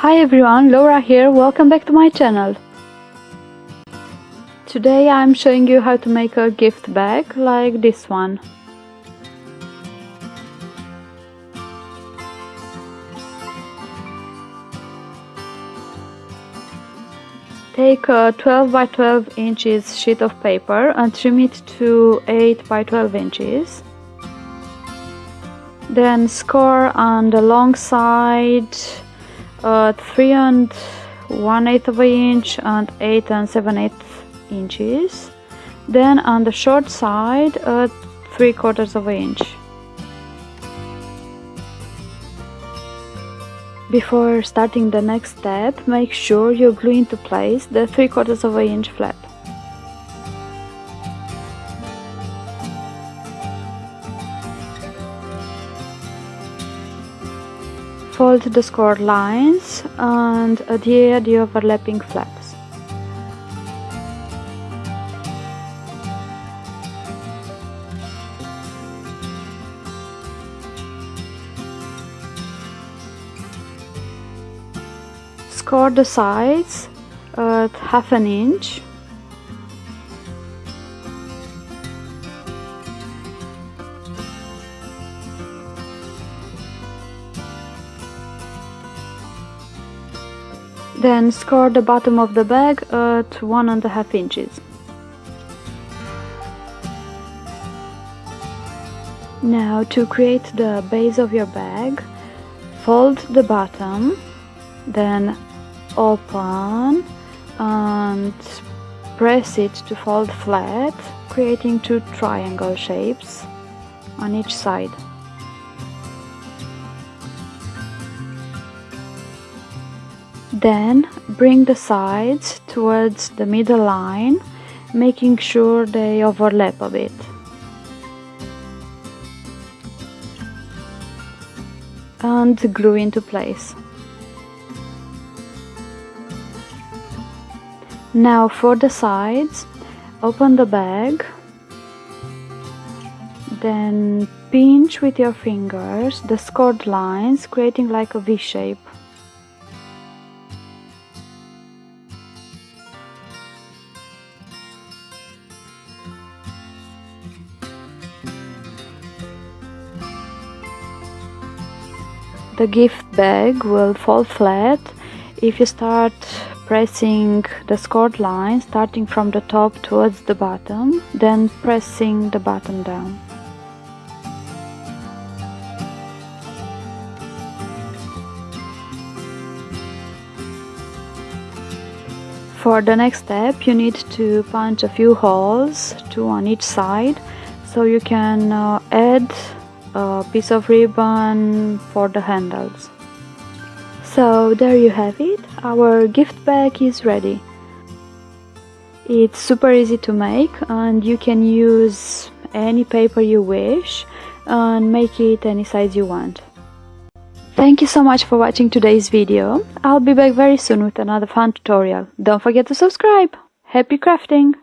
Hi everyone, Laura here, welcome back to my channel. Today I'm showing you how to make a gift bag like this one. Take a 12 by 12 inches sheet of paper and trim it to 8 by 12 inches. Then score on the long side uh, 3 and 1 8 of an inch and 8 and 7 8 inches. Then on the short side uh, 3 quarters of an inch. Before starting the next step, make sure you glue into place the 3 quarters of an inch flap. Fold the score lines and adhere the overlapping flaps. score the sides at half an inch Then score the bottom of the bag at one and a half inches. Now to create the base of your bag, fold the bottom, then open and press it to fold flat creating two triangle shapes on each side. Then bring the sides towards the middle line making sure they overlap a bit. And glue into place. Now for the sides, open the bag, then pinch with your fingers the scored lines, creating like a V shape. The gift bag will fall flat if you start pressing the scored line starting from the top towards the bottom, then pressing the bottom down. For the next step you need to punch a few holes, two on each side, so you can uh, add a piece of ribbon for the handles. So there you have it, our gift bag is ready. It's super easy to make and you can use any paper you wish and make it any size you want. Thank you so much for watching today's video. I'll be back very soon with another fun tutorial. Don't forget to subscribe. Happy crafting!